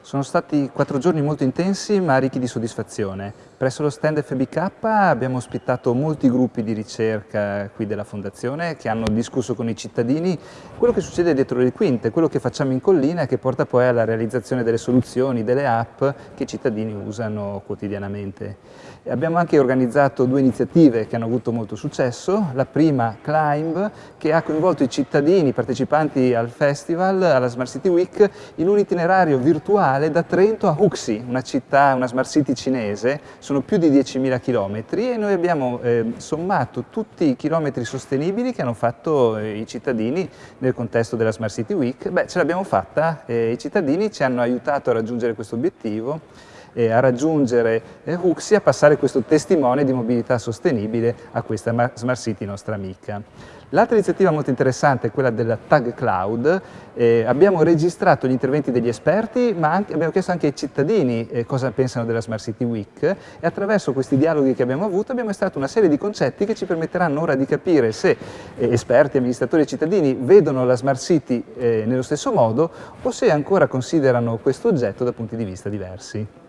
Sono stati quattro giorni molto intensi ma ricchi di soddisfazione. Presso lo stand FBK abbiamo ospitato molti gruppi di ricerca qui della Fondazione che hanno discusso con i cittadini quello che succede dietro le quinte, quello che facciamo in collina che porta poi alla realizzazione delle soluzioni, delle app che i cittadini usano quotidianamente. Abbiamo anche organizzato due iniziative che hanno avuto molto successo. La prima, Climb, che ha coinvolto i cittadini, partecipanti al festival, alla Smart City Week, in un itinerario virtuale da Trento a Huxi, una città, una smart city cinese, sono più di 10.000 chilometri e noi abbiamo eh, sommato tutti i chilometri sostenibili che hanno fatto eh, i cittadini nel contesto della Smart City Week. Beh, ce l'abbiamo fatta, eh, i cittadini ci hanno aiutato a raggiungere questo obiettivo eh, a raggiungere eh, Huxi, a passare questo testimone di mobilità sostenibile a questa Smart City nostra amica. L'altra iniziativa molto interessante è quella della Tag Cloud. Eh, abbiamo registrato gli interventi degli esperti, ma anche, abbiamo chiesto anche ai cittadini eh, cosa pensano della Smart City Week e attraverso questi dialoghi che abbiamo avuto abbiamo estratto una serie di concetti che ci permetteranno ora di capire se eh, esperti, amministratori e cittadini vedono la Smart City eh, nello stesso modo o se ancora considerano questo oggetto da punti di vista diversi.